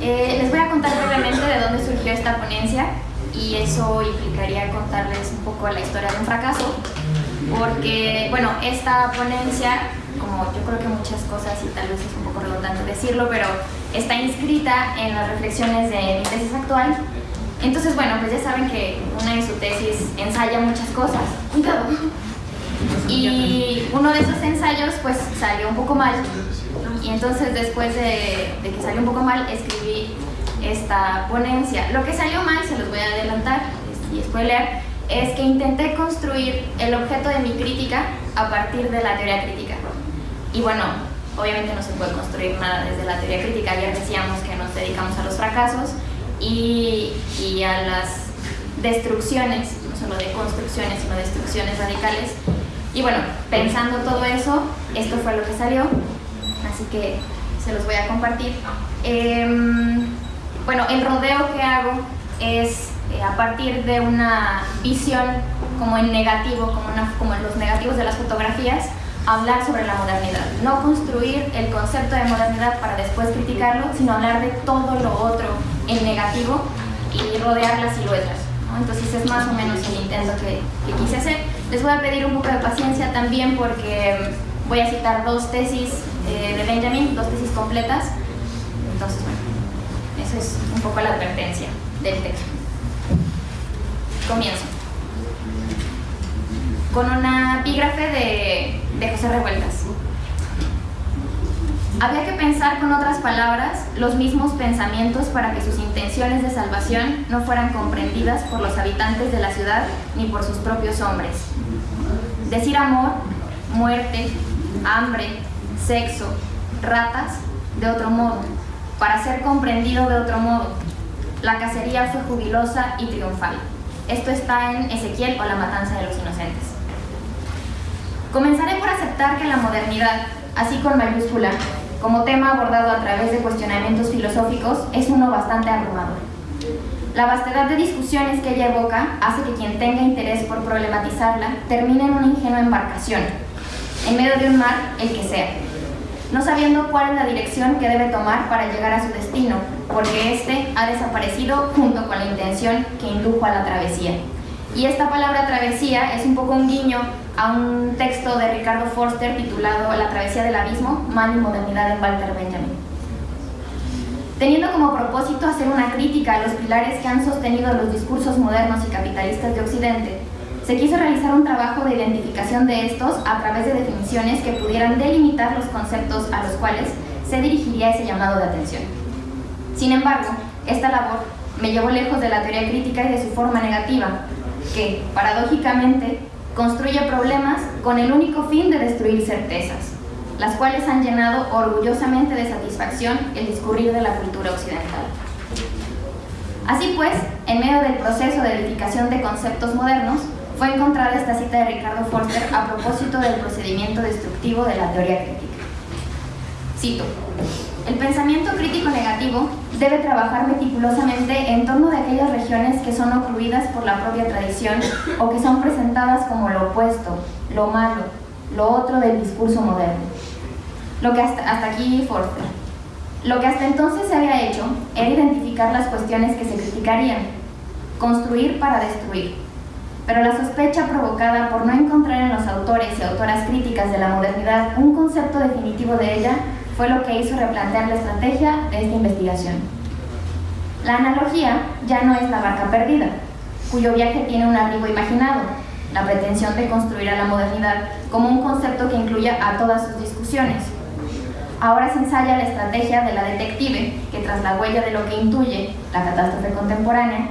Eh, les voy a contar brevemente de dónde surgió esta ponencia y eso implicaría contarles un poco la historia de un fracaso, porque, bueno, esta ponencia, como yo creo que muchas cosas, y tal vez es un poco redundante decirlo, pero está inscrita en las reflexiones de mi tesis actual. Entonces, bueno, pues ya saben que una de su tesis ensaya muchas cosas. Cuidado. Y uno de esos ensayos, pues, salió un poco mal. Y entonces, después de, de que salió un poco mal, escribí esta ponencia. Lo que salió mal, se los voy a adelantar y spoiler, es que intenté construir el objeto de mi crítica a partir de la teoría crítica. Y bueno, obviamente no se puede construir nada desde la teoría crítica, ya decíamos que nos dedicamos a los fracasos y, y a las destrucciones, no solo de construcciones, sino destrucciones radicales. Y bueno, pensando todo eso, esto fue lo que salió, así que se los voy a compartir. Eh, bueno, el rodeo que hago es eh, a partir de una visión como en negativo, como, como en los negativos de las fotografías, hablar sobre la modernidad. No construir el concepto de modernidad para después criticarlo, sino hablar de todo lo otro en negativo y rodear las siluetas. Entonces es más o menos el intento que, que, quise hacer. Les voy a pedir un poco de paciencia también porque voy a citar dos tesis eh, de Benjamin, dos tesis completas. Entonces, bueno, esa es un poco la advertencia del texto. Comienzo. Con una epígrafe de, de José Revueltas. Había que pensar con otras palabras los mismos pensamientos para que sus intenciones de salvación no fueran comprendidas por los habitantes de la ciudad ni por sus propios hombres. Decir amor, muerte, hambre, sexo, ratas, de otro modo, para ser comprendido de otro modo. La cacería fue jubilosa y triunfal. Esto está en Ezequiel o la matanza de los inocentes. Comenzaré por aceptar que la modernidad, así con mayúscula, como tema abordado a través de cuestionamientos filosóficos, es uno bastante abrumador. La vastedad de discusiones que ella evoca hace que quien tenga interés por problematizarla termine en una ingenua embarcación, en medio de un mar, el que sea, no sabiendo cuál es la dirección que debe tomar para llegar a su destino, porque éste ha desaparecido junto con la intención que indujo a la travesía. Y esta palabra travesía es un poco un guiño a un texto de Ricardo Forster titulado La travesía del abismo, mal y modernidad en Walter Benjamin. Teniendo como propósito hacer una crítica a los pilares que han sostenido los discursos modernos y capitalistas de Occidente, se quiso realizar un trabajo de identificación de estos a través de definiciones que pudieran delimitar los conceptos a los cuales se dirigiría ese llamado de atención. Sin embargo, esta labor me llevó lejos de la teoría crítica y de su forma negativa, que, paradójicamente, construye problemas con el único fin de destruir certezas, las cuales han llenado orgullosamente de satisfacción el discurrir de la cultura occidental. Así pues, en medio del proceso de edificación de conceptos modernos, fue encontrada esta cita de Ricardo Forster a propósito del procedimiento destructivo de la teoría crítica. Cito, el pensamiento crítico negativo debe trabajar meticulosamente en torno de aquellas regiones que son ocluidas por la propia tradición o que son presentadas como lo opuesto, lo malo, lo otro del discurso moderno. Lo que hasta, hasta aquí Forster. Lo que hasta entonces se había hecho era identificar las cuestiones que se criticarían, construir para destruir pero la sospecha provocada por no encontrar en los autores y autoras críticas de la modernidad un concepto definitivo de ella fue lo que hizo replantear la estrategia de esta investigación. La analogía ya no es la barca perdida, cuyo viaje tiene un abrigo imaginado, la pretensión de construir a la modernidad como un concepto que incluya a todas sus discusiones. Ahora se ensaya la estrategia de la detective, que tras la huella de lo que intuye la catástrofe contemporánea,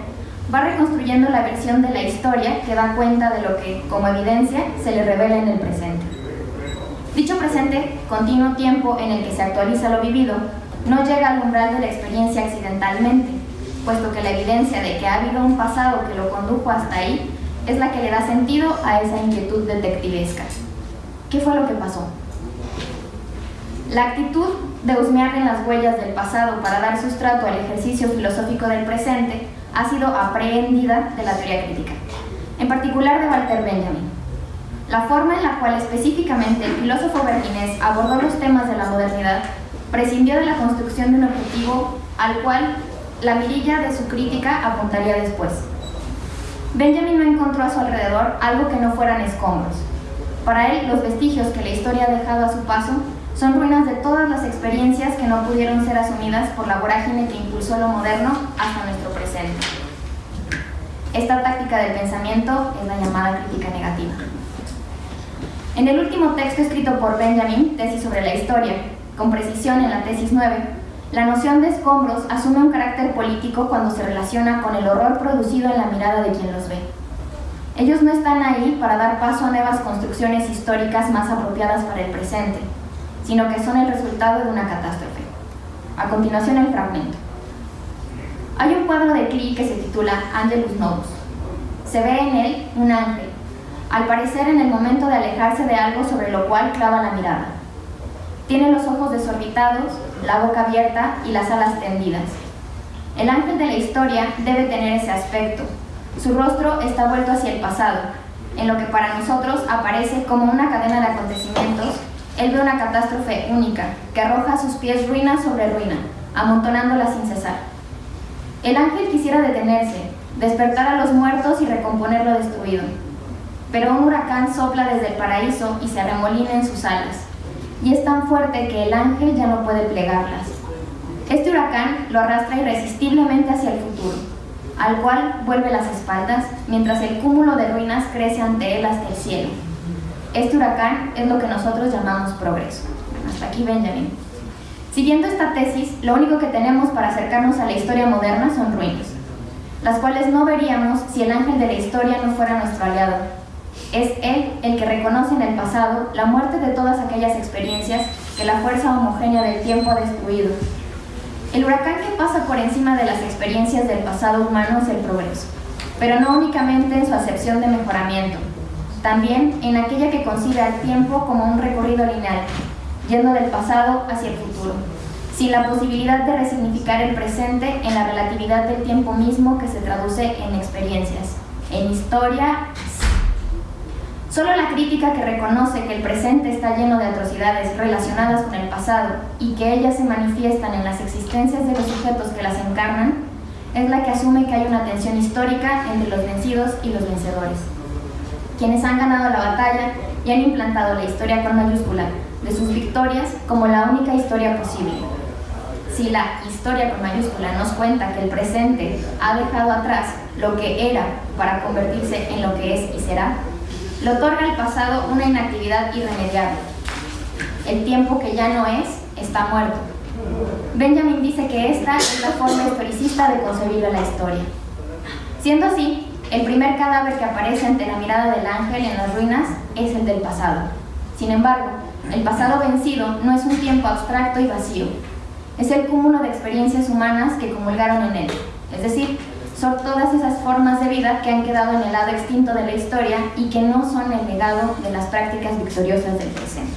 va reconstruyendo la versión de la historia que da cuenta de lo que, como evidencia, se le revela en el presente. Dicho presente, continuo tiempo en el que se actualiza lo vivido, no llega al umbral de la experiencia accidentalmente, puesto que la evidencia de que ha habido un pasado que lo condujo hasta ahí es la que le da sentido a esa inquietud detectivesca. ¿Qué fue lo que pasó? La actitud de husmear en las huellas del pasado para dar sustrato al ejercicio filosófico del presente ha sido aprehendida de la teoría crítica, en particular de Walter Benjamin. La forma en la cual específicamente el filósofo berlinés abordó los temas de la modernidad prescindió de la construcción de un objetivo al cual la mirilla de su crítica apuntaría después. Benjamin no encontró a su alrededor algo que no fueran escombros. Para él, los vestigios que la historia ha dejado a su paso son ruinas de todas las experiencias que no pudieron ser asumidas por la vorágine que impulsó lo moderno hasta nuestro presente. Esta táctica del pensamiento es la llamada crítica negativa. En el último texto escrito por Benjamin, Tesis sobre la Historia, con precisión en la tesis 9, la noción de escombros asume un carácter político cuando se relaciona con el horror producido en la mirada de quien los ve. Ellos no están ahí para dar paso a nuevas construcciones históricas más apropiadas para el presente, sino que son el resultado de una catástrofe. A continuación el fragmento. Hay un cuadro de Klee que se titula Angelus Novus. Se ve en él un ángel, al parecer en el momento de alejarse de algo sobre lo cual clava la mirada. Tiene los ojos desorbitados, la boca abierta y las alas tendidas. El ángel de la historia debe tener ese aspecto. Su rostro está vuelto hacia el pasado, en lo que para nosotros aparece como una cadena de acontecimientos. Él ve una catástrofe única, que arroja a sus pies ruina sobre ruina, amontonándola sin cesar. El ángel quisiera detenerse, despertar a los muertos y recomponer lo destruido. Pero un huracán sopla desde el paraíso y se arremolina en sus alas y es tan fuerte que el ángel ya no puede plegarlas. Este huracán lo arrastra irresistiblemente hacia el futuro, al cual vuelve las espaldas, mientras el cúmulo de ruinas crece ante él hasta el cielo. Este huracán es lo que nosotros llamamos progreso. Hasta aquí Benjamin. Siguiendo esta tesis, lo único que tenemos para acercarnos a la historia moderna son ruinas, las cuales no veríamos si el ángel de la historia no fuera nuestro aliado, es Él el que reconoce en el pasado la muerte de todas aquellas experiencias que la fuerza homogénea del tiempo ha destruido. El huracán que pasa por encima de las experiencias del pasado humano es el progreso, pero no únicamente en su acepción de mejoramiento, también en aquella que concibe al tiempo como un recorrido lineal, yendo del pasado hacia el futuro, sin la posibilidad de resignificar el presente en la relatividad del tiempo mismo que se traduce en experiencias, en historia Solo la crítica que reconoce que el presente está lleno de atrocidades relacionadas con el pasado y que ellas se manifiestan en las existencias de los sujetos que las encarnan, es la que asume que hay una tensión histórica entre los vencidos y los vencedores, quienes han ganado la batalla y han implantado la historia con mayúscula de sus victorias como la única historia posible. Si la historia con mayúscula nos cuenta que el presente ha dejado atrás lo que era para convertirse en lo que es y será, le otorga al pasado una inactividad irremediable. El tiempo que ya no es, está muerto. Benjamin dice que esta es la forma historicista de concebir la historia. Siendo así, el primer cadáver que aparece ante la mirada del ángel en las ruinas es el del pasado. Sin embargo, el pasado vencido no es un tiempo abstracto y vacío. Es el cúmulo de experiencias humanas que comulgaron en él, es decir, son todas esas formas de vida que han quedado en el lado extinto de la historia y que no son el legado de las prácticas victoriosas del presente.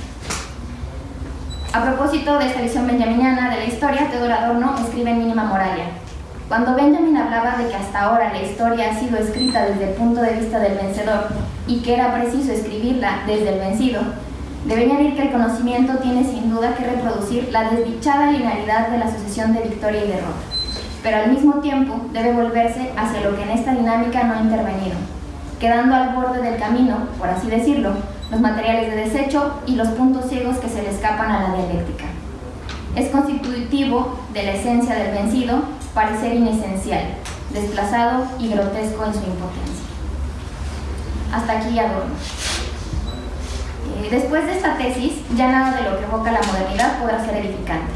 A propósito de esta visión benjaminiana de la historia, Teodoro Adorno escribe en Mínima Moralia. Cuando Benjamin hablaba de que hasta ahora la historia ha sido escrita desde el punto de vista del vencedor y que era preciso escribirla desde el vencido, debe añadir que el conocimiento tiene sin duda que reproducir la desdichada linealidad de la sucesión de victoria y derrota pero al mismo tiempo debe volverse hacia lo que en esta dinámica no ha intervenido, quedando al borde del camino, por así decirlo, los materiales de desecho y los puntos ciegos que se le escapan a la dialéctica. Es constitutivo de la esencia del vencido parecer inesencial, desplazado y grotesco en su impotencia. Hasta aquí adorno. Eh, después de esta tesis, ya nada de lo que evoca la modernidad podrá ser edificante.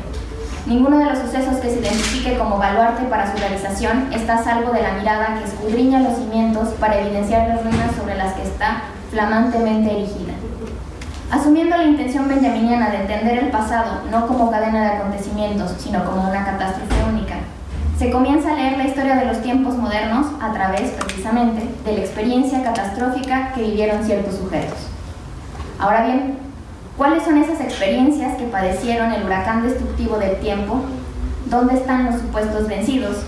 Ninguno de los sucesos que se identifique como baluarte para su realización está a salvo de la mirada que escudriña los cimientos para evidenciar las ruinas sobre las que está flamantemente erigida. Asumiendo la intención benjaminiana de entender el pasado no como cadena de acontecimientos, sino como una catástrofe única, se comienza a leer la historia de los tiempos modernos a través, precisamente, de la experiencia catastrófica que vivieron ciertos sujetos. Ahora bien, ¿Cuáles son esas experiencias que padecieron el huracán destructivo del tiempo? ¿Dónde están los supuestos vencidos?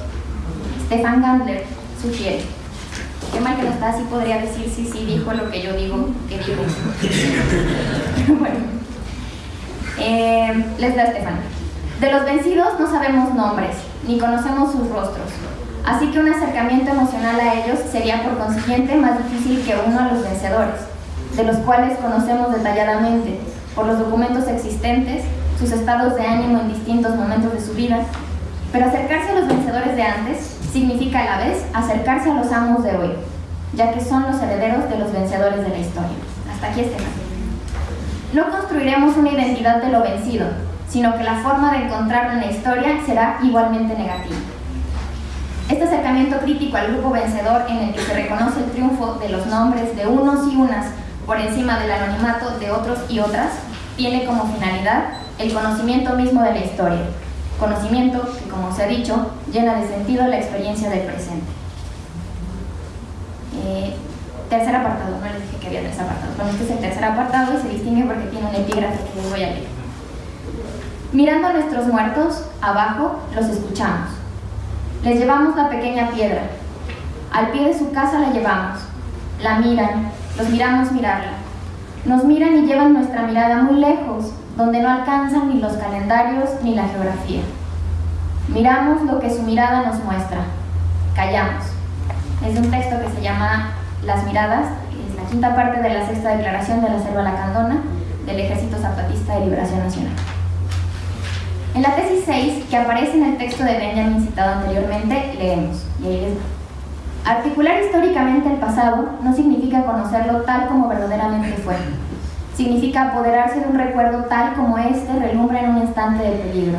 Stefan Gandler sugiere. Qué mal que no está, así podría decir sí, sí, dijo lo que yo digo que dijo. bueno, eh, les da Stefan. De los vencidos no sabemos nombres, ni conocemos sus rostros, así que un acercamiento emocional a ellos sería por consiguiente más difícil que uno a los vencedores, de los cuales conocemos detalladamente por los documentos existentes, sus estados de ánimo en distintos momentos de su vida, pero acercarse a los vencedores de antes significa a la vez acercarse a los amos de hoy, ya que son los herederos de los vencedores de la historia. Hasta aquí este caso. No construiremos una identidad de lo vencido, sino que la forma de encontrarlo en la historia será igualmente negativa. Este acercamiento crítico al grupo vencedor en el que se reconoce el triunfo de los nombres de unos y unas por encima del anonimato de otros y otras, tiene como finalidad el conocimiento mismo de la historia, conocimiento que, como se ha dicho, llena de sentido la experiencia del presente. Eh, tercer apartado, no les dije que había tres apartados. Bueno, este es el tercer apartado y se distingue porque tiene un epígrafe que les voy a leer. Mirando a nuestros muertos, abajo, los escuchamos. Les llevamos la pequeña piedra. Al pie de su casa la llevamos. La miran, los miramos mirarla. Nos miran y llevan nuestra mirada muy lejos, donde no alcanzan ni los calendarios ni la geografía. Miramos lo que su mirada nos muestra. Callamos. Es un texto que se llama Las miradas, es la quinta parte de la sexta declaración de la Selva Lacandona del Ejército Zapatista de Liberación Nacional. En la tesis 6, que aparece en el texto de Benjamin citado anteriormente, leemos, y ahí les Articular históricamente el pasado no significa conocerlo tal como verdaderamente fue. Significa apoderarse de un recuerdo tal como éste relumbra en un instante de peligro.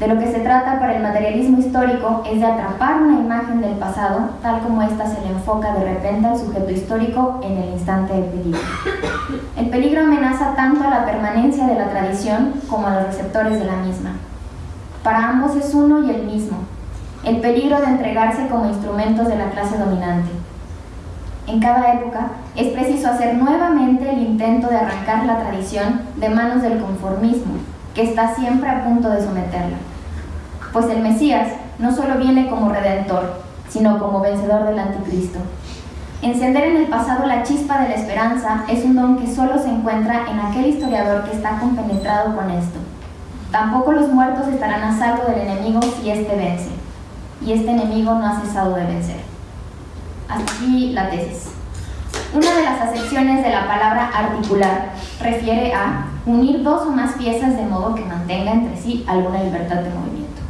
De lo que se trata para el materialismo histórico es de atrapar una imagen del pasado tal como ésta se le enfoca de repente al sujeto histórico en el instante de peligro. El peligro amenaza tanto a la permanencia de la tradición como a los receptores de la misma. Para ambos es uno y el mismo, el peligro de entregarse como instrumentos de la clase dominante. En cada época es preciso hacer nuevamente el intento de arrancar la tradición de manos del conformismo, que está siempre a punto de someterla. Pues el Mesías no solo viene como redentor, sino como vencedor del anticristo. Encender en el pasado la chispa de la esperanza es un don que solo se encuentra en aquel historiador que está compenetrado con esto. Tampoco los muertos estarán a salvo del enemigo si éste vence y este enemigo no ha cesado de vencer. Aquí la tesis. Una de las acepciones de la palabra articular refiere a unir dos o más piezas de modo que mantenga entre sí alguna libertad de movimiento.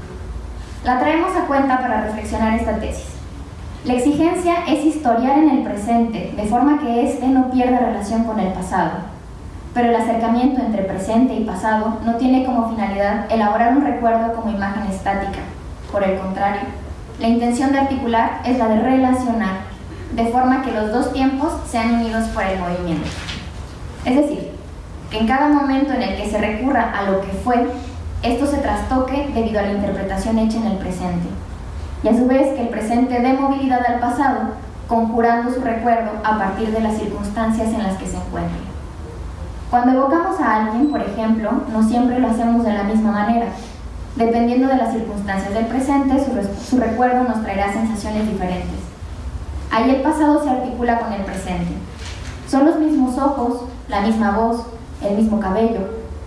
La traemos a cuenta para reflexionar esta tesis. La exigencia es historiar en el presente, de forma que éste no pierda relación con el pasado. Pero el acercamiento entre presente y pasado no tiene como finalidad elaborar un recuerdo como imagen estática, por el contrario, la intención de articular es la de relacionar, de forma que los dos tiempos sean unidos por el movimiento. Es decir, que en cada momento en el que se recurra a lo que fue, esto se trastoque debido a la interpretación hecha en el presente. Y a su vez que el presente dé movilidad al pasado, conjurando su recuerdo a partir de las circunstancias en las que se encuentre. Cuando evocamos a alguien, por ejemplo, no siempre lo hacemos de la misma manera, Dependiendo de las circunstancias del presente, su, recuerdo nos traerá sensaciones diferentes. Ahí el pasado se articula con el presente. Son los mismos ojos, la misma voz, el mismo cabello,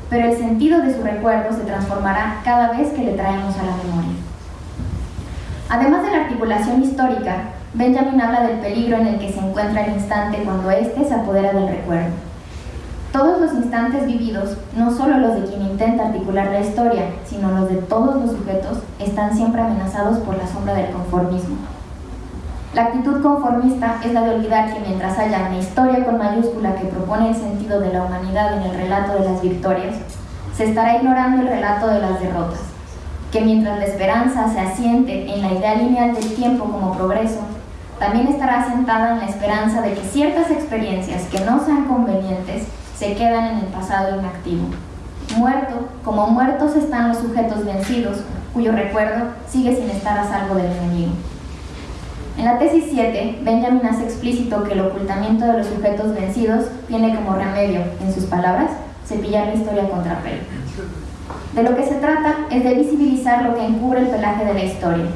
pero el sentido de su recuerdo se transformará cada vez que le traemos a la memoria. Además de la articulación histórica, Benjamin habla del peligro en el que se encuentra el instante cuando éste se apodera del recuerdo. Todos los instantes vividos, no solo los de quien intenta articular la historia, sino los de todos los sujetos, están siempre amenazados por la sombra del conformismo. La actitud conformista es la de olvidar que mientras haya una historia con mayúscula que propone el sentido de la humanidad en el relato de las victorias, se estará ignorando el relato de las derrotas, que mientras la esperanza se asiente en la idea lineal del tiempo como progreso, también estará asentada en la esperanza de que ciertas experiencias que no sean convenientes se quedan en el pasado inactivo. Muerto, como muertos están los sujetos vencidos, cuyo recuerdo sigue sin estar a salvo del enemigo. En la tesis 7, Benjamin hace explícito que el ocultamiento de los sujetos vencidos tiene como remedio, en sus palabras, cepillar la historia contra pelo. De lo que se trata es de visibilizar lo que encubre el pelaje de la historia.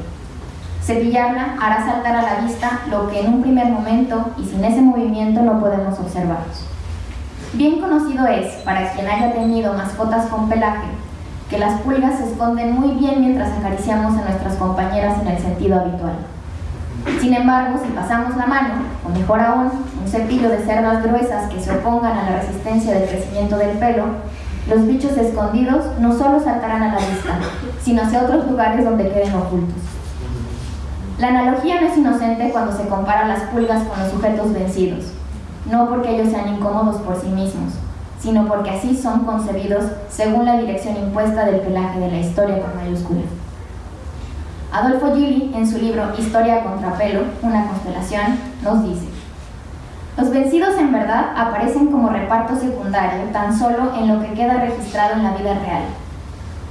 Cepillarla hará saltar a la vista lo que en un primer momento y sin ese movimiento no podemos observar. Bien conocido es, para quien haya tenido mascotas con pelaje, que las pulgas se esconden muy bien mientras acariciamos a nuestras compañeras en el sentido habitual. Sin embargo, si pasamos la mano, o mejor aún, un cepillo de cerdas gruesas que se opongan a la resistencia del crecimiento del pelo, los bichos escondidos no solo saltarán a la vista, sino hacia otros lugares donde queden ocultos. La analogía no es inocente cuando se compara las pulgas con los sujetos vencidos, no porque ellos sean incómodos por sí mismos, sino porque así son concebidos según la dirección impuesta del pelaje de la historia con mayúsculas. Adolfo Gili, en su libro Historia contra pelo, una constelación, nos dice Los vencidos en verdad aparecen como reparto secundario tan solo en lo que queda registrado en la vida real.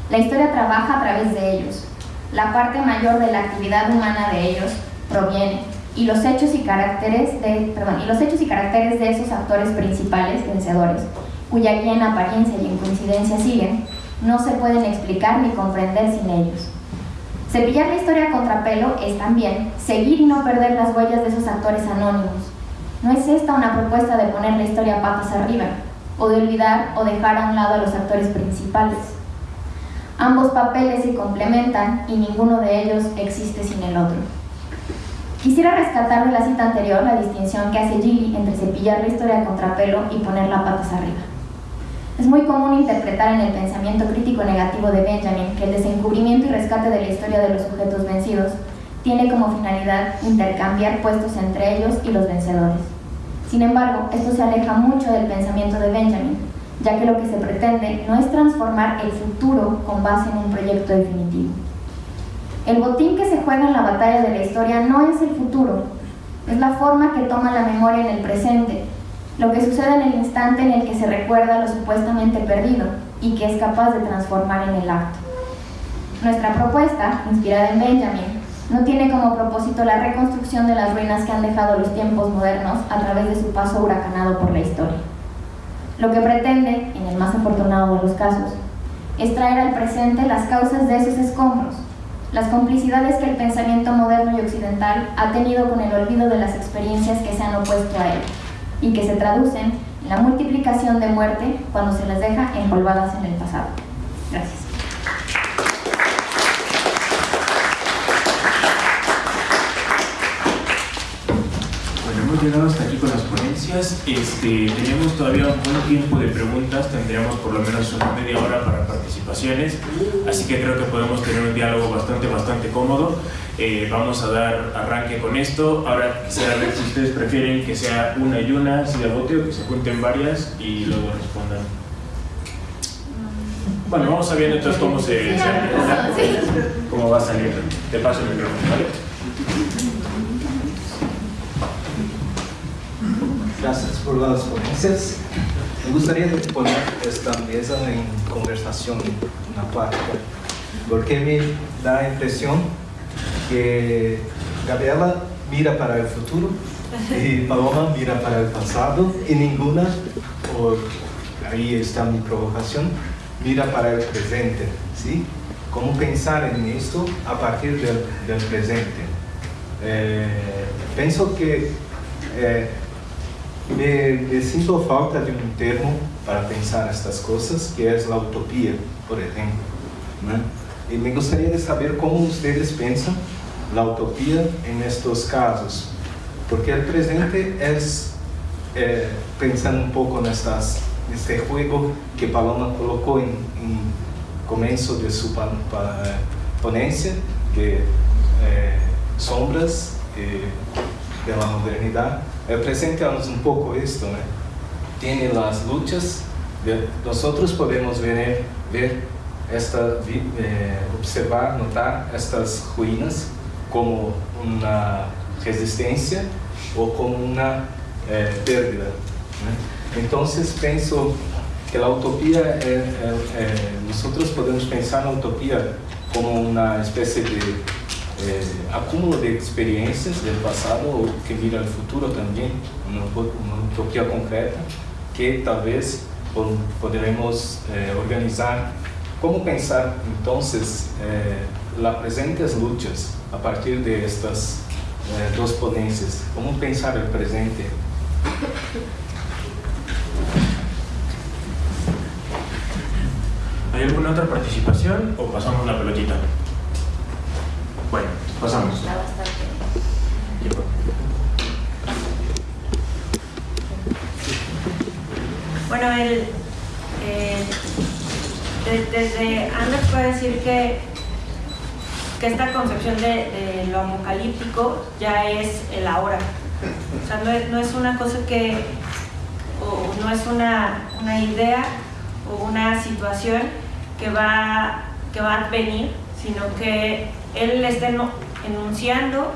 La historia trabaja a través de ellos. La parte mayor de la actividad humana de ellos proviene y los hechos y caracteres de, perdón, y los hechos y caracteres de esos actores principales vencedores, cuya guía en apariencia y en coincidencia siguen, no se pueden explicar ni comprender sin ellos. Cepillar la historia contra pelo es también seguir y no perder las huellas de esos actores anónimos. No es esta una propuesta de poner la historia patas arriba, o de olvidar o dejar a un lado a los actores principales. Ambos papeles se complementan y ninguno de ellos existe sin el otro. Quisiera rescatar de la cita anterior la distinción que hace Gilly entre cepillar la historia contra pelo y ponerla patas arriba. Es muy común interpretar en el pensamiento crítico negativo de Benjamin que el desencubrimiento y rescate de la historia de los sujetos vencidos tiene como finalidad intercambiar puestos entre ellos y los vencedores. Sin embargo, esto se aleja mucho del pensamiento de Benjamin, ya que lo que se pretende no es transformar el futuro con base en un proyecto definitivo. El botín que se juega en la batalla de la historia no es el futuro, es la forma que toma la memoria en el presente lo que sucede en el instante en el que se recuerda lo supuestamente perdido y que es capaz de transformar en el acto. Nuestra propuesta, inspirada en Benjamin, no tiene como propósito la reconstrucción de las ruinas que han dejado los tiempos modernos a través de su paso huracanado por la historia. Lo que pretende, en el más afortunado de los casos, es traer al presente las causas de esos escombros, las complicidades que el pensamiento moderno y occidental ha tenido con el olvido de las experiencias que se han opuesto a él y que se traducen en la multiplicación de muerte cuando se las deja envolvadas en el pasado. Gracias. Hemos llegado hasta aquí con las ponencias. Este, tenemos todavía un buen tiempo de preguntas, tendríamos por lo menos una media hora para participaciones, así que creo que podemos tener un diálogo bastante, bastante cómodo. Eh, vamos a dar arranque con esto. Ahora quisiera ver si ustedes prefieren que sea una y una, así de bote, o que se junten varias y luego respondan. Bueno, vamos a ver entonces cómo se, cómo va a salir. Te paso el micrófono, ¿vale? Gracias por las ponencias. Me gustaría poner esta mesa en conversación, una parte, porque me da la impresión que Gabriela mira para el futuro y Paloma mira para el pasado y ninguna, por ahí está mi provocación, mira para el presente, ¿sí? ¿Cómo pensar en esto a partir del, del presente? Eh, pienso que eh, me, me, siento falta de un termo para pensar estas cosas, que es la utopía, por ejemplo. ¿no? Y me gustaría saber cómo ustedes piensan la utopía en estos casos, porque el presente es, eh, pensando un poco en estas, este juego que Paloma colocó en, en comienzo de su pa, pa, ponencia, que eh, sombras eh, de la modernidad, el presente es un poco esto, ¿no? tiene las luchas, de, nosotros podemos ver, ver esta, eh, observar, notar estas ruínas como una resistencia o como una eh, pérdida. ¿no? Entonces pienso que la utopía, eh, eh, nosotros podemos pensar la utopía como una especie de acúmulo de experiencias del pasado o que mira al futuro también, una, una utopía concreta que tal vez podremos organizar. ¿Cómo pensar entonces las presentes luchas a partir de estas eh, dos ponencias. ¿Cómo pensar el presente? ¿Hay alguna otra participación o pasamos la pelotita? Bueno, pasamos. Está bastante. Bueno, el, eh, de- desde Anders puede decir que, que esta concepción de, de lo apocalíptico ya es el ahora. O sea, no es, no es una cosa que, o no es una, una idea o una situación que va, que va a venir, sino que él está enu- enunciando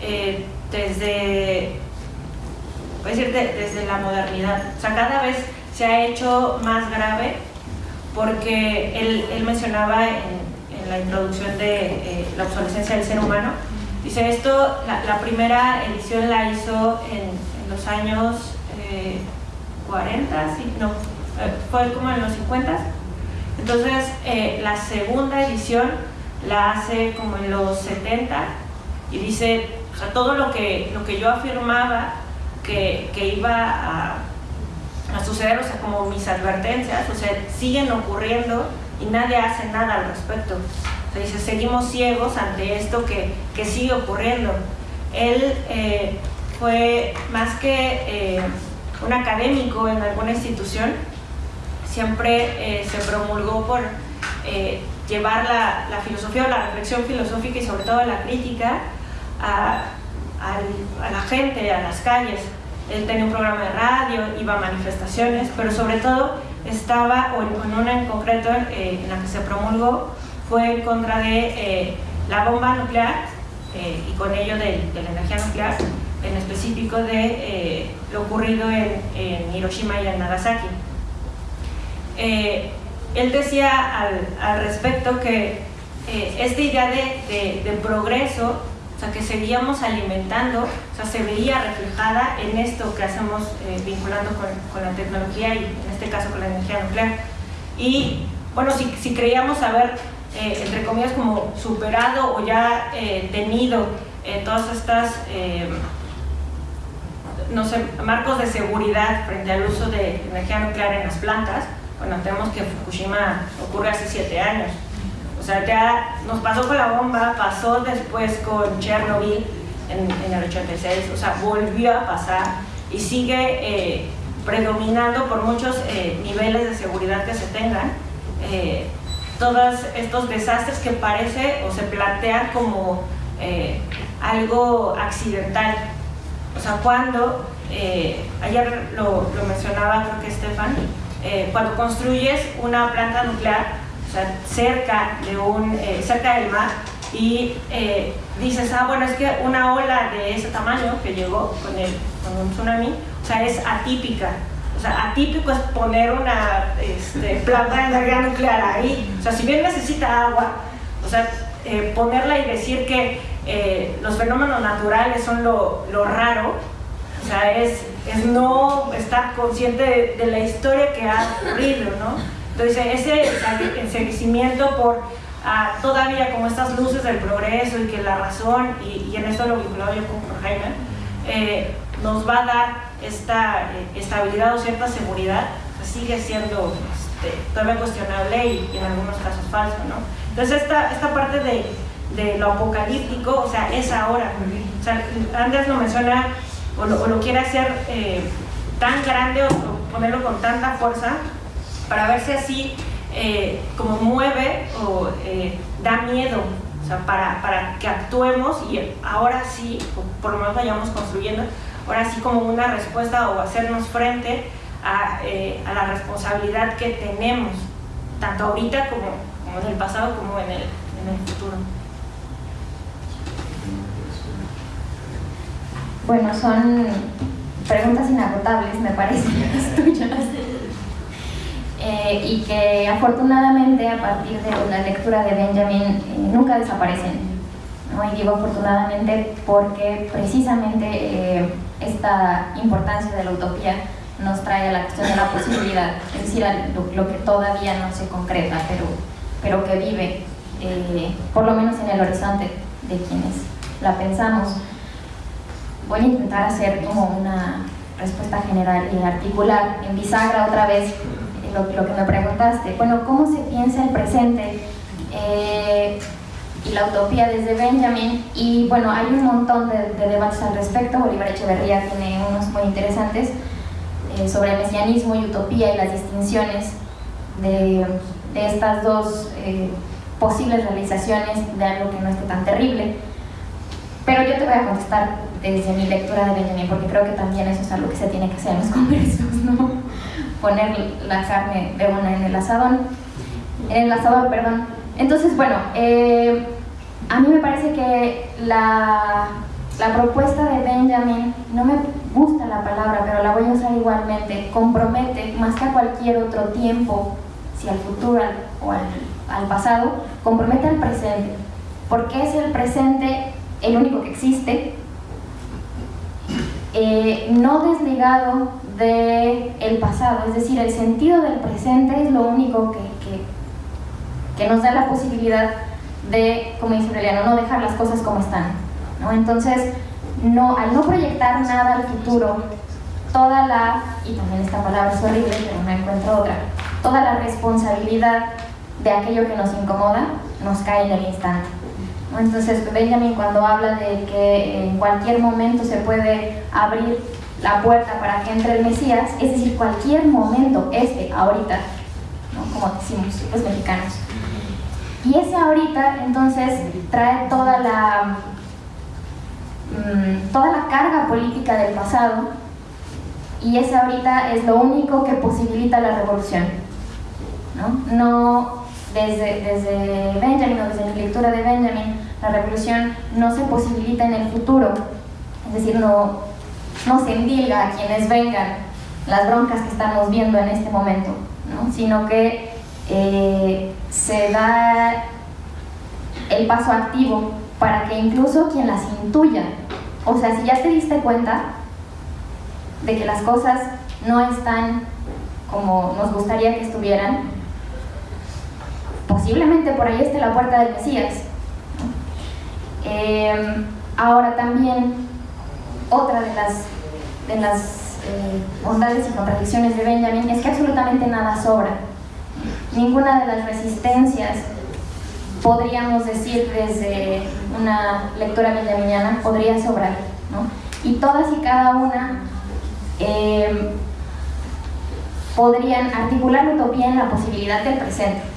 eh, desde decir de- desde la modernidad. O sea, cada vez se ha hecho más grave porque él, él mencionaba en, en la introducción de eh, la obsolescencia del ser humano, dice esto, la, la primera edición la hizo en, en los años eh, 40, sí, no, eh, fue como en los 50. Entonces, eh, la segunda edición la hace como en los 70 y dice, o todo lo que, lo que yo afirmaba que, que iba a, a suceder, o sea, como mis advertencias, o sea, siguen ocurriendo y nadie hace nada al respecto. O sea, dice, seguimos ciegos ante esto que, que sigue ocurriendo. Él eh, fue más que eh, un académico en alguna institución, siempre eh, se promulgó por llevar la, la filosofía o la reflexión filosófica y sobre todo la crítica a, la gente, a las calles. Él tenía un programa de radio, iba a manifestaciones, pero sobre todo estaba, o en, una en concreto eh, en la que se promulgó, fue en contra de eh, la bomba nuclear eh, y con ello de, de la energía nuclear, en específico de eh, lo ocurrido en, en Hiroshima y en Nagasaki. Él decía al, respecto que eh, esta idea de, progreso, o sea, que seguíamos alimentando, o sea, se veía reflejada en esto que hacemos eh, vinculando con, la tecnología y en este caso con la energía nuclear. Y bueno, si, creíamos haber, eh, entre comillas, como superado o ya eh, tenido todas estas... no sé, marcos de seguridad frente al uso de energía nuclear en las plantas, bueno, tenemos que Fukushima ocurre hace siete años. O sea, ya nos pasó con la bomba, pasó después con Chernobyl en, en el 86, o sea, volvió a pasar y sigue eh, predominando por muchos eh, niveles de seguridad que se tengan. eh, todos estos desastres que parece o se plantean como eh, algo accidental, o sea, cuando, eh, ayer lo, lo mencionaba creo que Estefan, eh, cuando construyes una planta nuclear, o sea, cerca, de un, eh, cerca del mar, y eh, dices, ah, bueno, es que una ola de ese tamaño que llegó con, el, con un tsunami, o sea, es atípica. O sea, atípico es poner una este, planta de energía nuclear ahí. O sea, si bien necesita agua, o sea, eh, ponerla y decir que eh, los fenómenos naturales son lo, lo raro, o sea, es, es no estar consciente de, de la historia que ha ocurrido, ¿no? Entonces, ese enseguimiento por ah, todavía como estas luces del progreso y que la razón, y, y en esto lo vinculado yo con Jaime, eh, nos va a dar esta eh, estabilidad o cierta seguridad, o sea, sigue siendo este, todavía cuestionable y, y en algunos casos falso, ¿no? Entonces, esta, esta parte de, de lo apocalíptico, o sea, es ahora. O sea, lo menciona o lo, o lo quiere hacer eh, tan grande o, ponerlo con tanta fuerza para verse así eh, como mueve o eh, da miedo, o sea, para, para que actuemos y ahora sí, por lo menos vayamos construyendo, ahora sí como una respuesta o hacernos frente a, eh, a la responsabilidad que tenemos, tanto ahorita como, como en el pasado como en el, en el futuro. Bueno, son preguntas inagotables, me parecen las tuyas. Eh, y que afortunadamente a partir de la lectura de Benjamin eh, nunca desaparecen. ¿no? Y digo afortunadamente porque precisamente eh, esta importancia de la utopía nos trae a la cuestión de la posibilidad, es decir, lo, lo que todavía no se concreta, pero, pero que vive, por lo menos en el horizonte de quienes la pensamos. Voy a intentar hacer como una respuesta general y articular en bisagra otra vez lo, que me preguntaste. Bueno, ¿cómo se piensa el presente eh, y la utopía desde Benjamin? Y bueno, hay un montón de, debates al respecto. Bolívar Echeverría tiene unos muy interesantes eh, sobre el mesianismo y utopía y las distinciones de, de estas dos eh, posibles realizaciones de algo que no esté tan terrible. Pero yo te voy a contestar desde mi lectura de Benjamin, porque creo que también eso es algo que se tiene que hacer en los congresos, ¿no? Poner la carne de una en el asadón, en el asador, perdón. Entonces, bueno, eh, a mí me parece que la, la propuesta de Benjamin, no me gusta la palabra, pero la voy a usar igualmente, compromete más que a cualquier otro tiempo, si al futuro o al, al pasado, compromete al presente. Porque es el presente el único que existe, eh, no desligado del el pasado, es decir, el sentido del presente es lo único que, que, nos da la posibilidad de, como dice Aureliano, no dejar las cosas como están. ¿no? Entonces, no, al no proyectar nada al futuro, toda la, y también esta palabra es horrible, pero no encuentro otra, toda la responsabilidad de aquello que nos incomoda nos cae en el instante. Entonces Benjamin cuando habla de que en cualquier momento se puede abrir la puerta para que entre el Mesías, es decir, cualquier momento, este, ahorita, como decimos los mexicanos. Y ese ahorita entonces trae toda la, mm, toda la carga política del pasado y ese ahorita es lo único que posibilita la revolución. No, no desde, desde Benjamin o desde mi lectura de Benjamin, la revolución no se posibilita en el futuro, es decir, no, no se endilga a quienes vengan las broncas que estamos viendo en este momento, sino que eh, se da el paso activo para que incluso quien las intuya, o sea, si ya te diste cuenta de que las cosas no están como nos gustaría que estuvieran, posiblemente por ahí esté la puerta del Mesías. Em, ahora también, otra de las, eh, bondades y contradicciones de Benjamin es que absolutamente nada sobra. Ninguna de las resistencias, podríamos decir desde una lectura benjaminiana, podría sobrar. Y todas y cada una em, podrían articular utopía en la posibilidad del presente.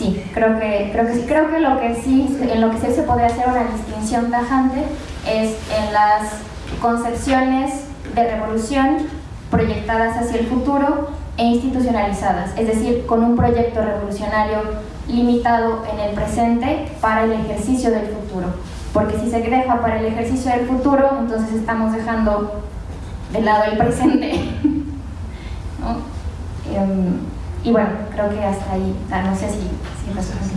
Sí, creo que, creo que sí. Creo que lo que sí, en lo que sí se podría hacer una distinción tajante es en las concepciones de revolución proyectadas hacia el futuro e institucionalizadas, es decir, con un proyecto revolucionario limitado en el presente para el ejercicio del futuro. Porque si se deja para el ejercicio del futuro, entonces estamos dejando de lado el presente. Em, y bueno, creo que hasta ahí, no sé si, si respondí.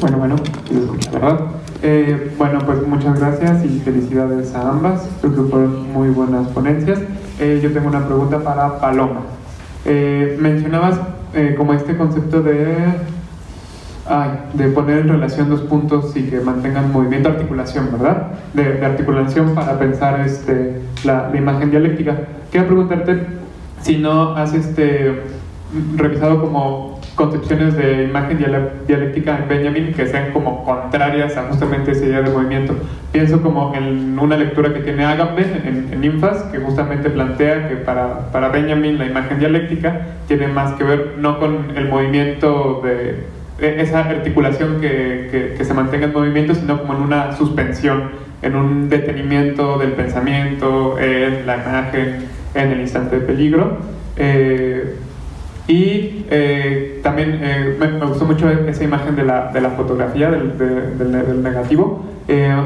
Bueno, bueno, ¿verdad? Eh, bueno, pues muchas gracias y felicidades a ambas. Creo que fueron muy buenas ponencias. Eh, yo tengo una pregunta para Paloma. Eh, mencionabas como este concepto de de poner en relación dos puntos y que mantengan movimiento de articulación, ¿verdad? De, articulación para pensar este, la, imagen dialéctica. Quiero preguntarte si no has este, revisado como concepciones de imagen dialéctica en Benjamin que sean como contrarias a justamente esa idea de movimiento. Pienso como en una lectura que tiene Agamben en, en Infas, que justamente plantea que para, para Benjamin la imagen dialéctica tiene más que ver no con el movimiento de esa articulación que, que, se mantenga en movimiento, sino como en una suspensión, en un detenimiento del pensamiento, en la imagen, en el instante de peligro. Eh, y eh, también eh, me, gustó mucho esa imagen de la, de la fotografía, del, del, negativo.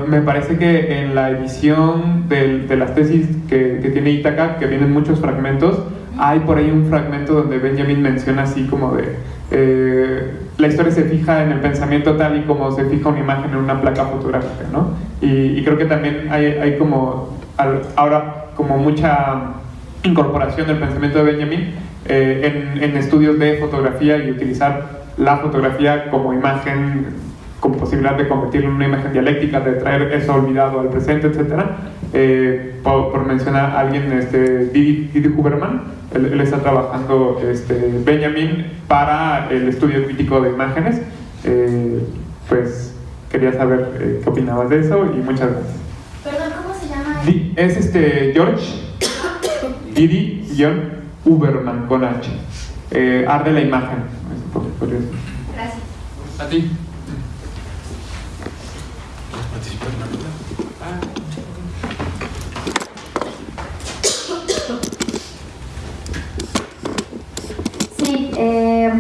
me parece que en la edición de las tesis que, que tiene Ítaca, que vienen muchos fragmentos, hay por ahí un fragmento donde Benjamin menciona así como de eh, la historia se fija en el pensamiento tal y como se fija una imagen en una placa fotográfica, ¿no? Y, creo que también hay, hay como ahora como mucha incorporación del pensamiento de Benjamin eh, en, en estudios de fotografía y utilizar la fotografía como imagen, con posibilidad de convertirlo en una imagen dialéctica, de traer eso olvidado al presente, etc. Eh, por, por, mencionar a alguien, este, Didi, Didi Huberman, él, él, está trabajando, este, Benjamin, para el estudio crítico de imágenes. Eh, pues quería saber eh, qué opinabas de eso y muchas gracias. Perdón, ¿cómo se llama? Di, es este George Didi-Huberman con H. Eh, arde la imagen. Gracias. A ti. Sí, eh,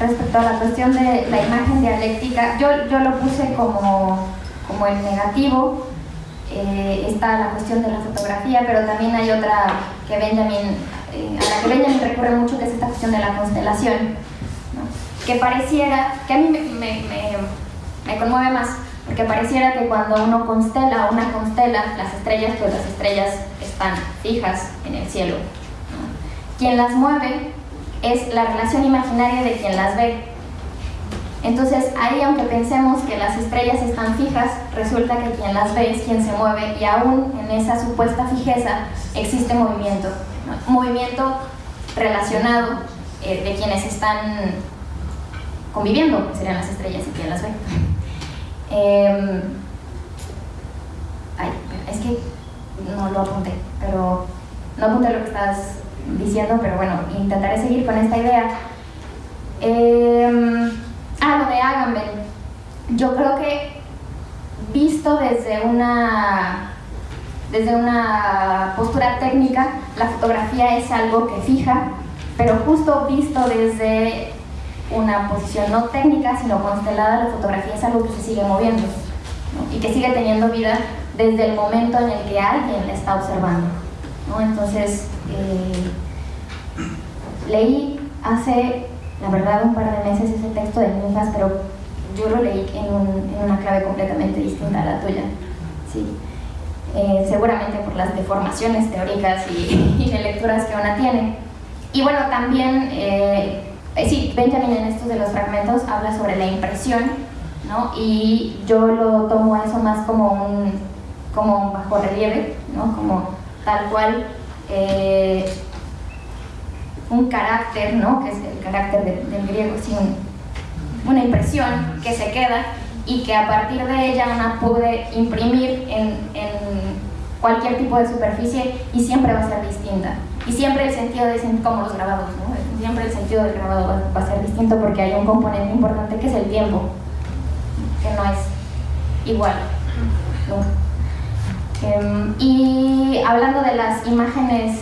respecto a la cuestión de la imagen dialéctica, yo, yo lo puse como, como el negativo, eh, está la cuestión de la fotografía, pero también hay otra que Benjamin, eh, a la que Benjamin recurre mucho, que es esta cuestión de la constelación, ¿no? que pareciera, que a mí me, me, me, me, conmueve más, porque pareciera que cuando uno constela o una constela las estrellas, pues las estrellas están fijas en el cielo. ¿no? Quien las mueve es la relación imaginaria de quien las ve. Entonces ahí aunque pensemos que las estrellas están fijas, resulta que quien las ve es quien se mueve y aún en esa supuesta fijeza existe movimiento. Movimiento relacionado eh, de quienes están conviviendo, que serían las estrellas y quien las ve. Eh, ay, es que no lo apunté, pero no apunté lo que estás diciendo, pero bueno, intentaré seguir con esta idea. Eh, ah, lo de Agamben. Yo creo que visto desde una, desde una postura técnica, la fotografía es algo que fija, pero justo visto desde una posición no técnica, sino constelada, la fotografía es algo que se sigue moviendo ¿no? y que sigue teniendo vida desde el momento en el que alguien la está observando. ¿No? Entonces, eh, leí hace, la verdad, un par de meses ese texto de Ninfas, pero yo lo leí en, un, en una clave completamente distinta a la tuya. Sí. Eh, seguramente por las deformaciones teóricas y, y, de lecturas que una tiene. Y bueno, también, eh, sí, Benjamin en estos de los fragmentos habla sobre la impresión, ¿no? Y yo lo tomo eso más como un, como bajo relieve, ¿no? Como tal cual eh, un carácter, ¿no? que es el carácter de, del griego, sí, un, una impresión que se queda y que a partir de ella una puede imprimir en, cualquier tipo de superficie y siempre va a ser distinta. Y siempre el sentido de como los grabados, ¿no? siempre el sentido del grabado va, a ser distinto porque hay un componente importante que es el tiempo, que no es igual. Um, y hablando de las imágenes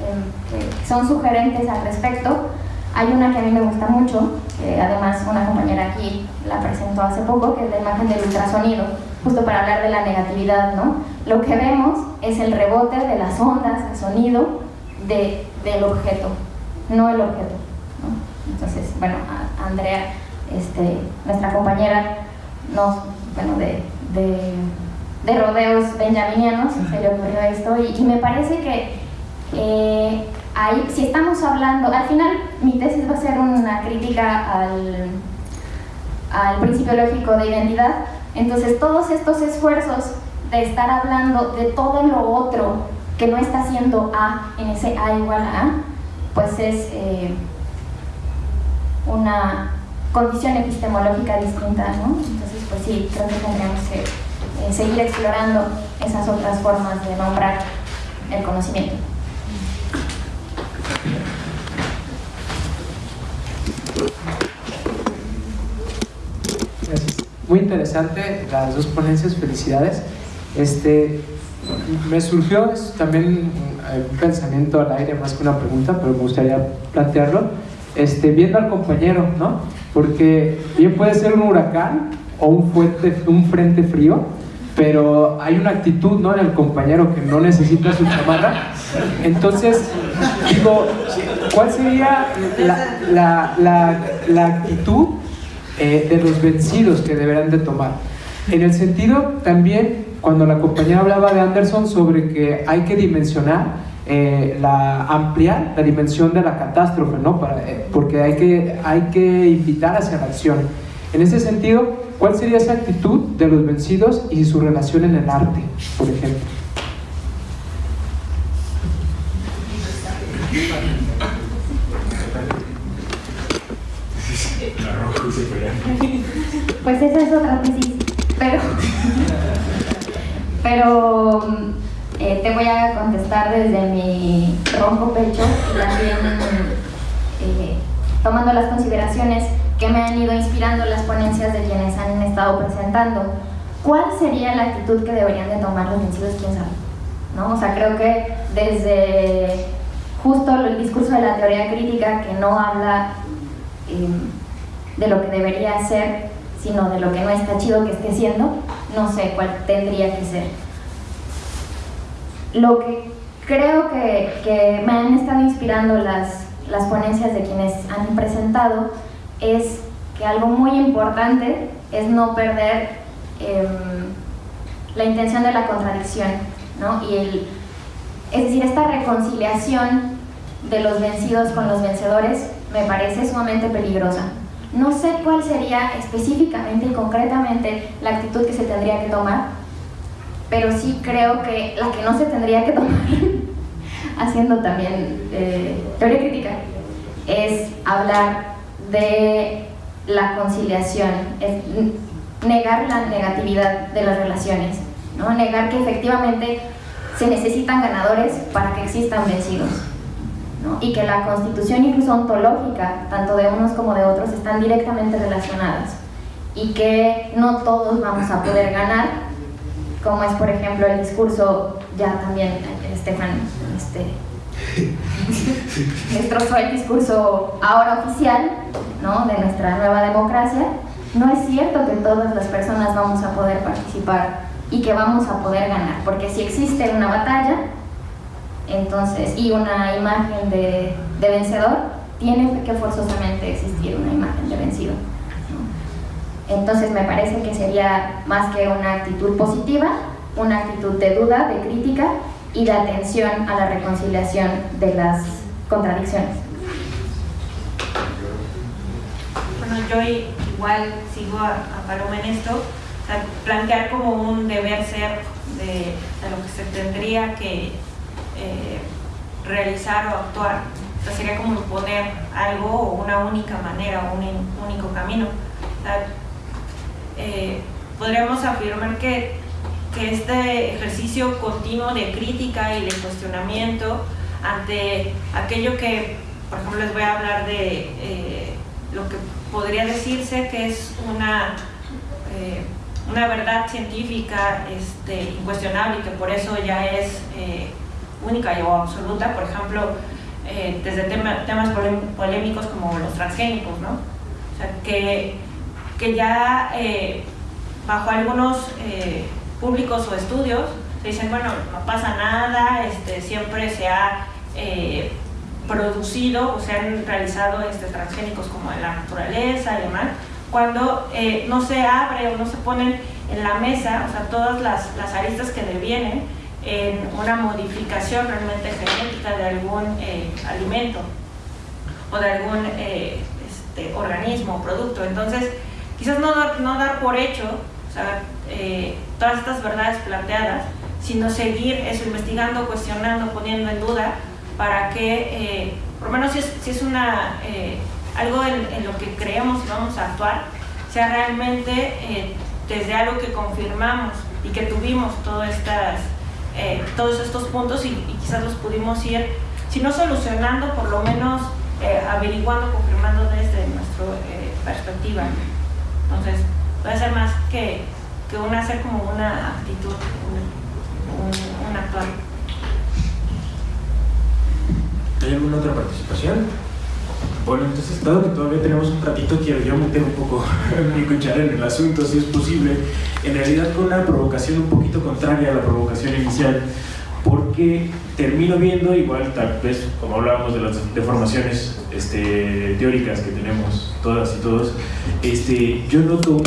um, que son sugerentes al respecto, hay una que a mí me gusta mucho, que además una compañera aquí la presentó hace poco, que es la imagen del ultrasonido, justo para hablar de la negatividad, ¿no? Lo que vemos es el rebote de las ondas de sonido de, del objeto, no el objeto. Entonces, bueno, Andrea, este, nuestra compañera, nos, bueno, de de rodeos benjaminianos, se le ocurrió esto, y, me parece que eh, ahí, si estamos hablando, al final mi tesis va a ser una crítica al, al principio lógico de identidad, entonces todos estos esfuerzos de estar hablando de todo lo otro que no está haciendo A en ese A igual a A, pues es eh, una condición epistemológica distinta, ¿no? Entonces, pues sí, creo que tendríamos que eh, seguir explorando esas otras formas de nombrar el conocimiento. Gracias. Muy interesante las dos ponencias, felicidades. Este, me surgió también un pensamiento al aire más que una pregunta, pero me gustaría plantearlo. Este, viendo al compañero, ¿no? Porque bien puede ser un huracán o un, fuerte, un frente frío, pero hay una actitud ¿no? en el compañero que no necesita su chamarra. Entonces, digo, ¿cuál sería la, la, la, la actitud eh, de los vencidos que deberán de tomar? En el sentido también, cuando la compañera hablaba de Anderson sobre que hay que dimensionar eh, la, ampliar la dimensión de la catástrofe, ¿no? Para, eh, porque hay que, hay que invitar hacia la acción. En ese sentido, ¿cuál sería esa actitud de los vencidos y su relación en el arte, por ejemplo? Pues esa es otra tesis, pero, pero eh, te voy a contestar desde mi ronco pecho y también eh, tomando las consideraciones que me han ido inspirando las ponencias de quienes han estado presentando. ¿Cuál sería la actitud que deberían de tomar los vencidos? ¿Quién sabe? ¿No? O sea, creo que desde justo el discurso de la teoría crítica que no habla eh, de lo que debería ser, sino de lo que no está chido que esté siendo, no sé cuál tendría que ser. Lo que creo que, que me han estado inspirando las, las ponencias de quienes han presentado es que algo muy importante es no perder eh, la intención de la contradicción, ¿no? Y el, es decir, esta reconciliación de los vencidos con los vencedores me parece sumamente peligrosa. No sé cuál sería específicamente y concretamente la actitud que se tendría que tomar, pero sí creo que la que no se tendría que tomar, haciendo también eh, teoría crítica, es hablar de la conciliación, es negar la negatividad de las relaciones, ¿no? negar que efectivamente se necesitan ganadores para que existan vencidos y que la constitución incluso ontológica, tanto de unos como de otros, están directamente relacionadas y que no todos vamos a poder ganar, como es por ejemplo el discurso, ya también Estefan este, destrozó el discurso ahora oficial ¿no? de nuestra nueva democracia, no es cierto que todas las personas vamos a poder participar y que vamos a poder ganar, porque si existe una batalla, entonces, y una imagen de, vencedor, tiene que forzosamente existir una imagen de vencido. Entonces me parece que sería más que una actitud positiva, una actitud de duda, de crítica y de atención a la reconciliación de las contradicciones. Bueno, yo igual sigo a, Paloma en esto, plantear como un deber ser de, lo que se tendría que eh, realizar o actuar. sería como imponer algo o una única manera o un único camino. Eh, podríamos afirmar que, que, este ejercicio continuo de crítica y de cuestionamiento ante aquello que, por ejemplo, les voy a hablar de eh, lo que podría decirse que es una, una verdad científica este, incuestionable y que por eso ya es única y o absoluta, por ejemplo, eh, desde temas polémicos como los transgénicos, ¿no? O sea, que, que ya eh, bajo algunos eh, públicos o estudios se dicen, bueno, no pasa nada, este, siempre se ha producido o se han realizado este, transgénicos como en la naturaleza y demás, cuando no se abre o no se ponen en la mesa, o sea, todas las, las aristas que devienen, en una modificación realmente genética de algún eh, alimento o de algún eh, este, organismo o producto. Entonces, quizás no no dar por hecho eh, todas estas verdades planteadas, sino seguir eso, investigando, cuestionando, poniendo en duda, para que, por lo menos si es, si es una, algo en, en, lo que creemos y vamos a actuar, sea realmente desde algo que confirmamos y que tuvimos todas estas eh, todos estos puntos y, quizás los pudimos ir, si no solucionando, por lo menos eh, averiguando, confirmando desde nuestra eh, perspectiva. Entonces, puede ser más que, que una hacer como una actitud, un, un actuar. ¿Hay alguna otra participación? Bueno, entonces, dado que todavía tenemos un ratito, quiero yo meter un poco mi cuchara en el asunto, si es posible, en realidad con una provocación un poquito contraria a la provocación inicial, porque termino viendo, igual tal vez, como hablábamos de las deformaciones este, teóricas que tenemos todas y todos, este, yo noto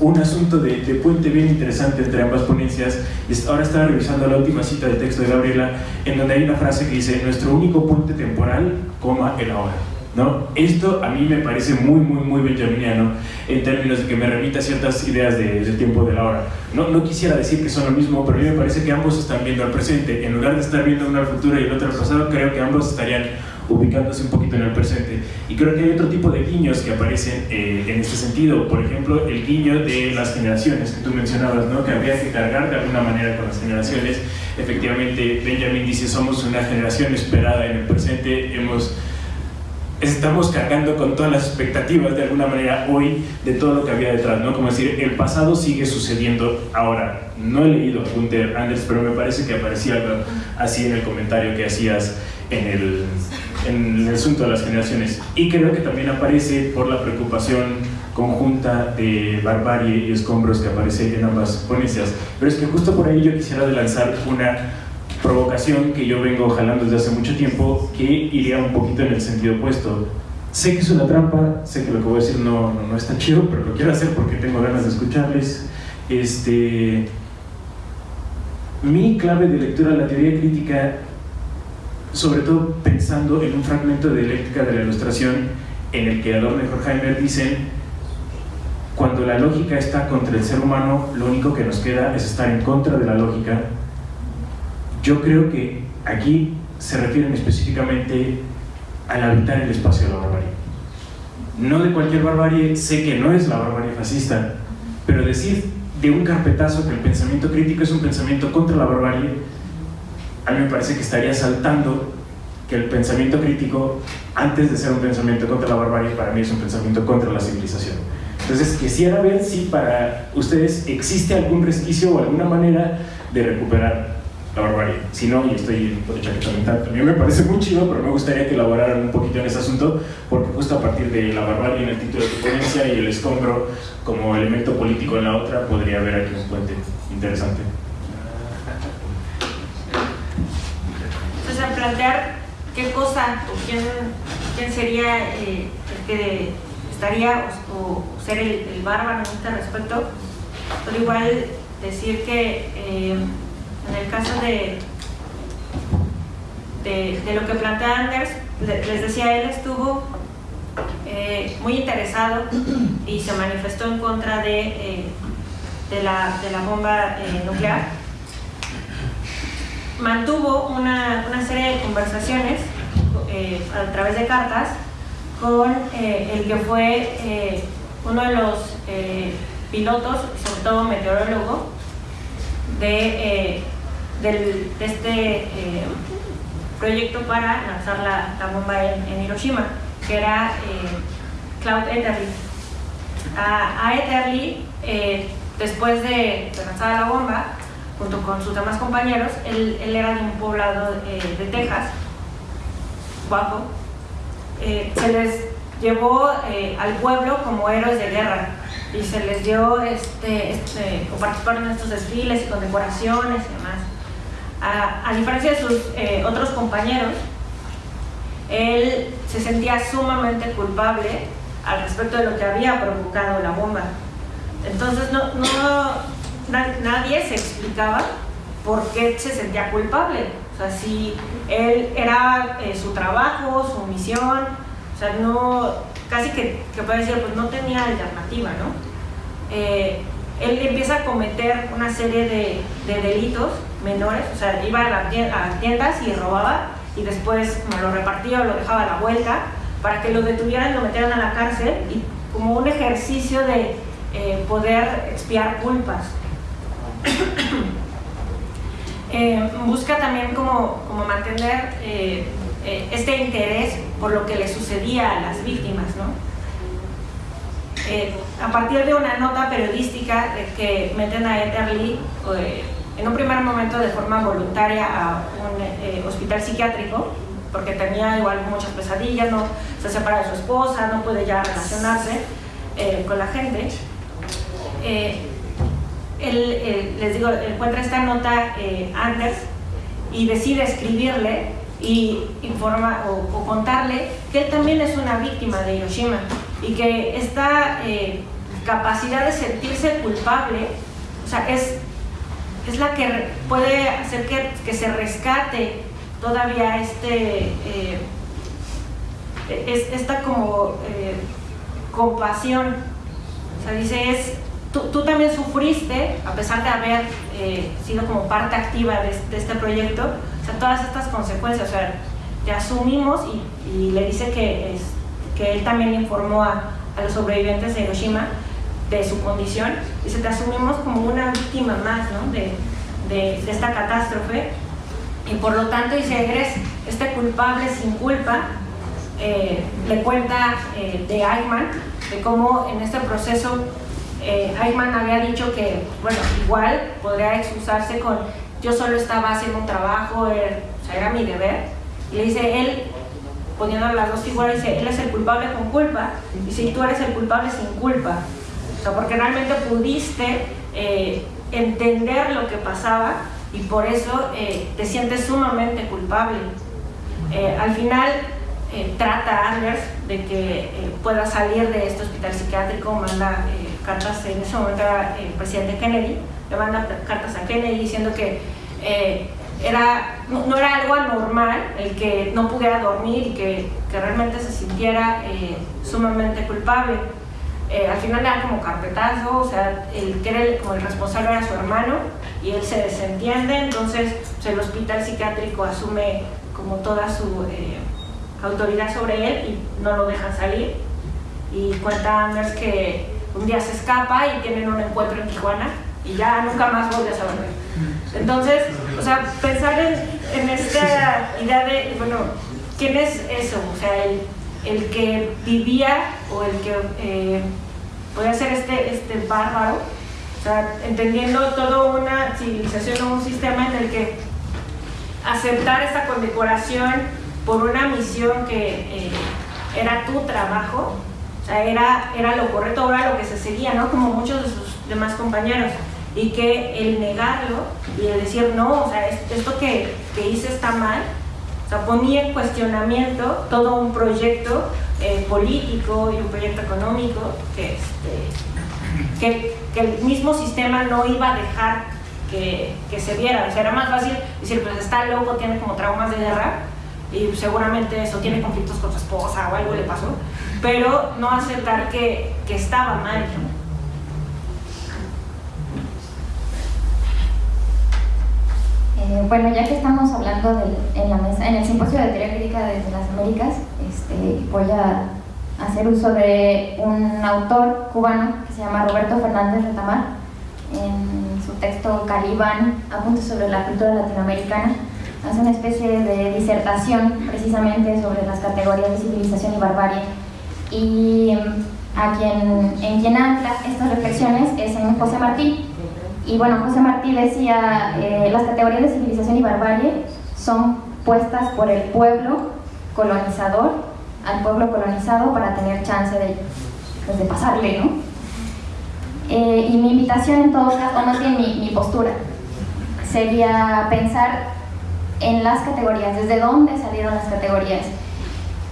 un asunto de, de, puente bien interesante entre ambas ponencias. Ahora estaba revisando la última cita del texto de Gabriela, en donde hay una frase que dice, nuestro único puente temporal, coma, el ahora. ¿No? Esto a mí me parece muy, muy, muy benjaminiano en términos de que me remita a ciertas ideas de, del tiempo de la hora. No, no quisiera decir que son lo mismo, pero a mí me parece que ambos están viendo al presente. En lugar de estar viendo uno al futuro y el otro al pasado, creo que ambos estarían ubicándose un poquito en el presente. Y creo que hay otro tipo de guiños que aparecen eh, en este sentido. Por ejemplo, el guiño de las generaciones que tú mencionabas, ¿no? que habría que cargar de alguna manera con las generaciones. Efectivamente, Benjamin dice, somos una generación esperada en el presente, hemos estamos cargando con todas las expectativas de alguna manera hoy de todo lo que había detrás, ¿no? Como decir, el pasado sigue sucediendo ahora. No he leído a Gunther Anders, pero me parece que aparecía algo así en el comentario que hacías en el, en el asunto de las generaciones. Y creo que también aparece por la preocupación conjunta de barbarie y escombros que aparece en ambas ponencias. Pero es que justo por ahí yo quisiera lanzar una provocación que yo vengo jalando desde hace mucho tiempo que iría un poquito en el sentido opuesto. Sé que es una trampa, sé que lo que voy a decir no, no, no está chido, pero lo quiero hacer porque tengo ganas de escucharles. Este, mi clave de lectura de la teoría crítica, sobre todo pensando en un fragmento de dialéctica de la ilustración en el que Adorno y Horkheimer dicen cuando la lógica está contra el ser humano, lo único que nos queda es estar en contra de la lógica yo creo que aquí se refieren específicamente al habitar el espacio de la barbarie. No de cualquier barbarie, sé que no es la barbarie fascista, pero decir de un carpetazo que el pensamiento crítico es un pensamiento contra la barbarie, a mí me parece que estaría saltando que el pensamiento crítico, antes de ser un pensamiento contra la barbarie, para mí es un pensamiento contra la civilización. Entonces quisiera ver si para ustedes existe algún resquicio o alguna manera de recuperar la barbarie. Si no, y estoy por hecha que también me parece muy chido, pero me gustaría que elaboraran un poquito en ese asunto, porque justo a partir de la barbarie en el título de tu ponencia y el escombro como elemento político en la otra, podría haber aquí un puente interesante. Entonces, al plantear qué cosa o quién, quién sería eh, el que estaría o, ser el, bárbaro en este respecto, pero igual decir que eh, en el caso de, de, lo que plantea Anders, les decía, él estuvo eh, muy interesado y se manifestó en contra de, de, la, bomba eh, nuclear. Mantuvo una, una, serie de conversaciones a través de cartas con el que fue uno de los pilotos, sobre todo meteorólogo, de de este eh, proyecto para lanzar la, bomba en, Hiroshima, que era eh, Cloud Etherly. A, a Etherly, eh, después de, lanzar la bomba, junto con sus demás compañeros, él, era de un poblado de Texas, guapo, se les llevó al pueblo como héroes de guerra y se les dio este, este, o participaron en estos desfiles y condecoraciones y demás a, diferencia de sus eh, otros compañeros, él se sentía sumamente culpable al respecto de lo que había provocado la bomba. Entonces no, nadie se explicaba por qué se sentía culpable. O sea, si él era eh, su trabajo, su misión, o sea, no, casi que, que puede decir, pues no tenía alternativa, ¿no? Eh, él empieza a cometer una serie de, de delitos menores, o sea, iba a, las tiendas y robaba y después me lo repartía o lo dejaba a la vuelta para que lo detuvieran y lo metieran a la cárcel y como un ejercicio de eh, poder expiar culpas. Eh, busca también como, como mantener eh, este interés por lo que le sucedía a las víctimas, ¿no? a partir de una nota periodística que meten a Etherly en un primer momento de forma voluntaria a un eh, hospital psiquiátrico, porque tenía igual muchas pesadillas, no se separa de su esposa, no puede ya relacionarse eh, con la gente. Eh, él, les digo, encuentra esta nota Anders y decide escribirle y informa o, contarle que él también es una víctima de Hiroshima y que esta capacidad de sentirse culpable, o sea, es, es la que puede hacer que, que se rescate todavía este, eh, es, esta como eh, compasión. O sea, dice, es, tú, tú, también sufriste, a pesar de haber eh, sido como parte activa de, de, este proyecto, o sea, todas estas consecuencias, o sea, te asumimos y, y le dice que, es, que él también informó a, a los sobrevivientes de Hiroshima de su condición, dice, te asumimos como una víctima más ¿no? de, de, de esta catástrofe y por lo tanto dice, eres este culpable sin culpa, eh, le cuenta eh, de Eichmann, de cómo en este proceso eh, Eichmann había dicho que, bueno, igual podría excusarse con yo solo estaba haciendo un trabajo, era, o sea, era mi deber, y le dice él, poniendo las dos figuras, dice, él es el culpable con culpa, y si tú eres el culpable sin culpa, o sea, porque realmente pudiste entender lo que pasaba y por eso eh, te sientes sumamente culpable. Eh, al final eh, trata a Anders de que pueda salir de este hospital psiquiátrico, manda cartas, en ese momento era el presidente Kennedy, le manda cartas a Kennedy diciendo que era, no, era algo anormal el que no pudiera dormir y que, que realmente se sintiera sumamente culpable. Eh, al final dan como carpetazo, o sea, el que era el, como el responsable era su hermano y él se desentiende, entonces pues, el hospital psiquiátrico asume como toda su eh, autoridad sobre él y no lo dejan salir. Y cuenta Anders que un día se escapa y tienen un encuentro en Tijuana y ya nunca más vuelve a saber. Entonces, o sea, pensar en, esta idea de, bueno, ¿quién es eso? O sea, el, el que vivía o el que eh, podía ser este, este bárbaro, entendiendo toda una civilización o un sistema en el que aceptar esta condecoración por una misión que eh, era tu trabajo, o sea, era, era lo correcto, era lo que se seguía, ¿no? Como muchos de sus demás compañeros. Y que el negarlo y el decir, no, o sea, esto que, que hice está mal, o sea, ponía en cuestionamiento todo un proyecto eh, político y un proyecto económico que, este, que, que, el mismo sistema no iba a dejar que, que, se viera. O sea, era más fácil decir, pues está loco, tiene como traumas de guerra y seguramente eso tiene conflictos con su esposa o algo le pasó, pero no aceptar que, que estaba mal. Eh, bueno, ya que estamos hablando de, en, la mesa, en el simposio de teoría crítica desde las Américas, este, voy a hacer uso de un autor cubano que se llama Roberto Fernández Retamar. En su texto Calibán, Apuntes sobre la cultura latinoamericana, hace una especie de disertación precisamente sobre las categorías de civilización y barbarie. Y mm, a quien, en quien ancla estas reflexiones es en José Martí, y bueno, José Martí decía, eh, las categorías de civilización y barbarie son puestas por el pueblo colonizador al pueblo colonizado para tener chance de, pues, de pasarle, ¿no? Eh, y mi invitación en todo caso, o más bien mi, mi postura, sería pensar en las categorías, desde dónde salieron las categorías.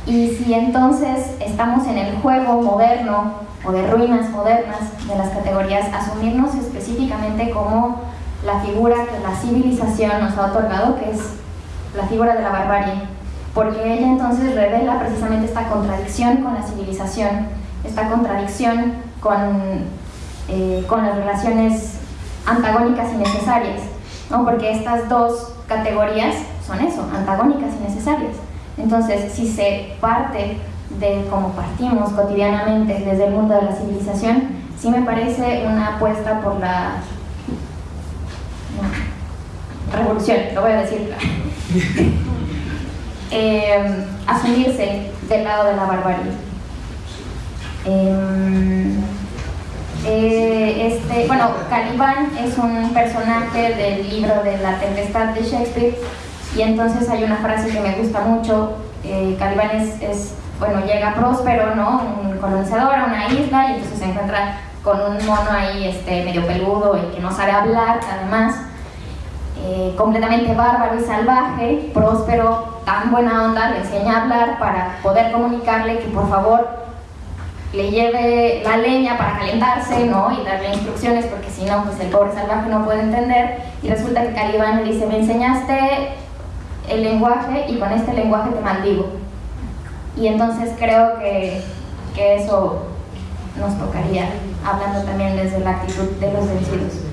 Y si entonces estamos en el juego moderno o de ruinas modernas de las categorías, asumirnos específicamente como la figura que la civilización nos ha otorgado, que es la figura de la barbarie, porque ella entonces revela precisamente esta contradicción con la civilización, esta contradicción con, eh, con las relaciones antagónicas y necesarias, ¿no? porque estas dos categorías son eso, antagónicas y necesarias. Entonces, si se parte de cómo partimos cotidianamente desde el mundo de la civilización, sí me parece una apuesta por la revolución, lo voy a decir. eh, asumirse del lado de la barbarie. Eh, eh, este, bueno, Calibán es un personaje del libro de La Tempestad de Shakespeare y entonces hay una frase que me gusta mucho. Eh, Calibán es, es bueno, llega próspero, ¿no? Un colonizador a una isla y entonces se encuentra con un mono ahí este, medio peludo y que no sabe hablar, además, eh, completamente bárbaro y salvaje, próspero, tan buena onda, le enseña a hablar para poder comunicarle que por favor le lleve la leña para calentarse, ¿no? Y darle instrucciones, porque si no, pues el pobre salvaje no puede entender. Y resulta que Calibán le dice, me enseñaste el lenguaje y con este lenguaje te maldigo. Y entonces creo que, que eso nos tocaría, hablando también desde la actitud de los vencidos.